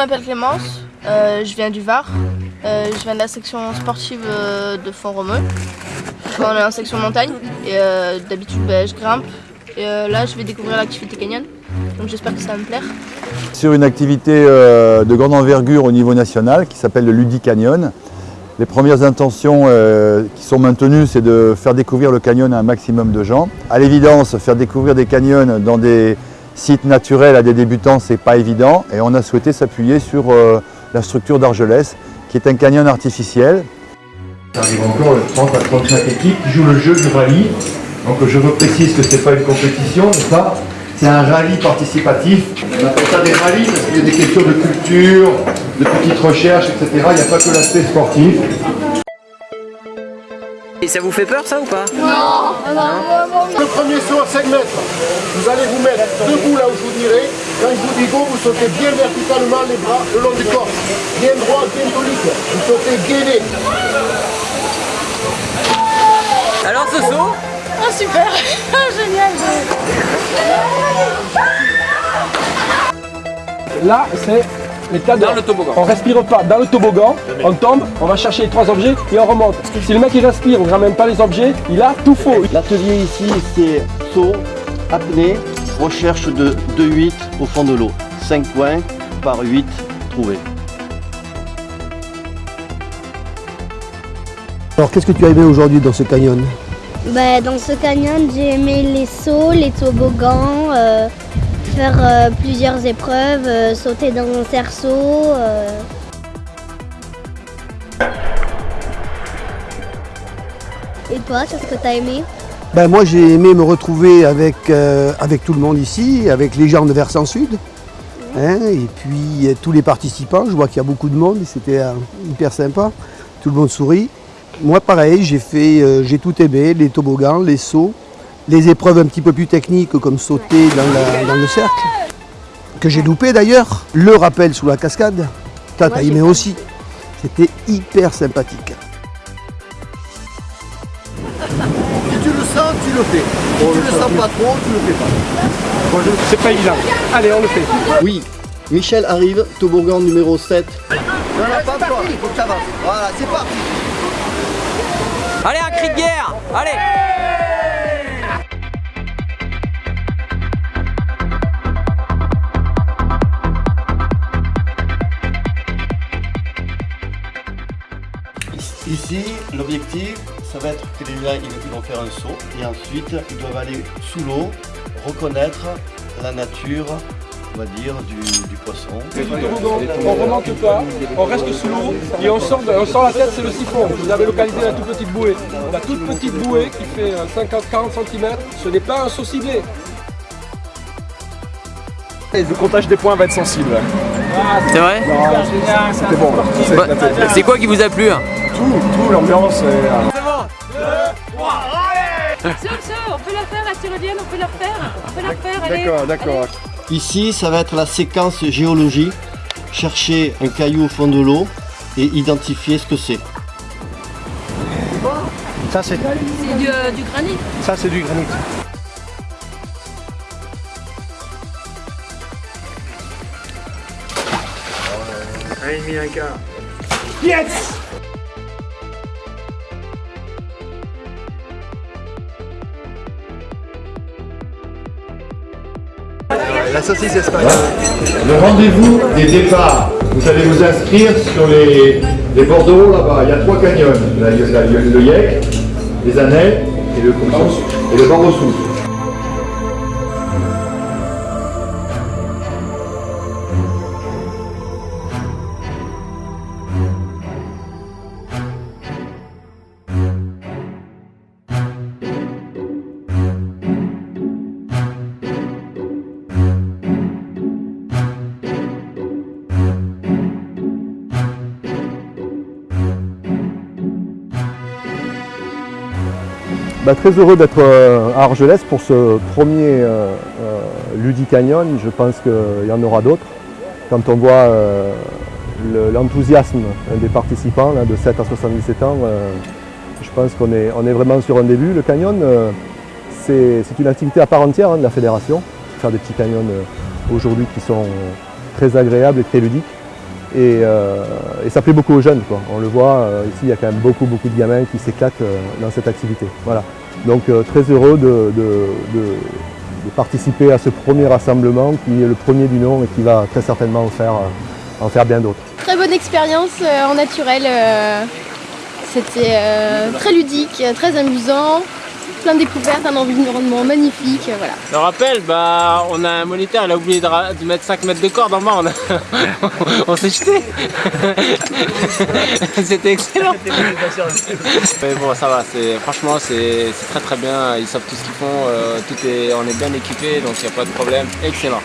m'appelle Clémence, euh, je viens du Var. Euh, je viens de la section sportive euh, de Font-Romeu. On est en section montagne et d'habitude ben, je grimpe. Et là je vais découvrir l'activité canyon, donc j'espère que ça va me plaire. Sur une activité de grande envergure au niveau national qui s'appelle le Ludi Canyon. Les premières intentions qui sont maintenues, c'est de faire découvrir le canyon à un maximum de gens. À l'évidence, faire découvrir des canyons dans des sites naturels à des débutants, c'est pas évident. Et on a souhaité s'appuyer sur euh, la structure d'Argelès, qui est un canyon artificiel. Ça arrive encore le 30 à 35 équipes qui jouent le jeu du rallye. Donc je reprécise que ce n'est pas une compétition, C'est un rallye participatif. On appelle ça des rallyes parce qu'il y a des questions de culture, de petites recherches, etc. Il n'y a pas que l'aspect sportif. Et ça vous fait peur ça ou pas? Le premier saut à 5 mètres, vous allez vous mettre debout là où je vous dirai. Quand je vous dis go, vous sautez bien verticalement les bras le long du corps. Bien droit, bien tonique. Vous sautez gainé. Alors ce saut? Ah super Génial Là, c'est de... Dans le toboggan. On respire pas dans le toboggan, on tombe, on va chercher les trois objets et on remonte. Si le mec il respire, on ne ramène pas les objets, il a tout faux. L'atelier ici, c'est saut, apnée, recherche de 2-8 au fond de l'eau. 5 points par 8 trouvés. Alors qu'est-ce que tu as aimé aujourd'hui dans ce canyon? Bah, dans ce canyon, j'ai aimé les sauts, les toboggans, euh, faire euh, plusieurs épreuves, euh, sauter dans un cerceau. euh. Et toi, qu'est-ce que tu as aimé? Ben, Moi j'ai aimé me retrouver avec, avec tout le monde ici, avec les gens de Versant Sud. hein, et puis tous les participants, je vois qu'il y a beaucoup de monde c'était hyper sympa. Tout le monde sourit. Moi pareil, j'ai fait, j'ai tout aimé, les toboggans, les sauts, les épreuves un petit peu plus techniques comme sauter dans, la- dans le cercle, que j'ai loupé d'ailleurs. Le rappel sous la cascade, j'ai aimé pas. aussi. C'était hyper sympathique. Si tu le sens, tu le fais. Si tu le sens pas trop, tu le fais pas. C'est pas évident. Allez, on le fait. Oui, Michel arrive, toboggan numéro 7. Non, non, pas toi. Il faut que ça avance. Voilà, c'est parti. Allez un cri de guerre Allez Ici, l'objectif, ça va être que les gars, ils vont faire un saut et ensuite, ils doivent aller sous l'eau, reconnaître la nature, on va dire, du, du poisson. On remonte pas, on reste sous l'eau et on sort, on sort la tête, c'est le siphon. Vous avez localisé la toute petite bouée. La toute petite bouée qui fait 50-40 cm, ce n'est pas un saut ciblé. Le comptage des points va être sensible. C'est vrai C'était bon. C'est Bah. C'est quoi qui vous a plu hein Tout, tout, l'ambiance. et, euh, on peut la faire, la tyrolienne, on peut la refaire On peut la refaire, D'accord, d'accord. Ici, ça va être la séquence géologie. Chercher un caillou au fond de l'eau et identifier ce que c'est. Ça c'est C'est du, euh, du granit ça c'est du granit. La saucisse espagnole. Le rendez-vous des départs. Vous allez vous inscrire sur les, les bordereaux là-bas. Il y a trois canyons. Là, il y a- il y a le Yek, les Annais et le, et le Barrossou. Bah, très heureux d'être euh, à Argelès pour ce premier euh, euh, Ludi Canyon. Je pense qu'il y en aura d'autres. Quand on voit le- l'enthousiasme des participants de 7 à 77 ans, je pense qu'on est, vraiment sur un début. Le canyon, c'est une activité à part entière hein, de la fédération. Faire des petits canyons aujourd'hui qui sont très agréables et très ludiques. Et, euh, et ça plaît beaucoup aux jeunes. Quoi. On le voit, euh, ici il y a quand même beaucoup beaucoup de gamins qui s'éclatent euh, dans cette activité. Voilà. Donc très heureux de, participer à ce premier rassemblement qui est le premier du nom et qui va très certainement en faire, en faire bien d'autres. Très bonne expérience en naturel. C'était très ludique, très amusant, plein de découvertes, un environnement magnifique. euh, Voilà. Le rappel, bah, on a un moniteur, il a oublié de, mettre 5 mètres de corde en bas, on, s'est jeté. C'était excellent. Mais bon, ça va, franchement, c'est, très très bien, ils savent tout ce qu'ils font, euh, tout est, on est bien équipés, donc il n'y a pas de problème. Excellent.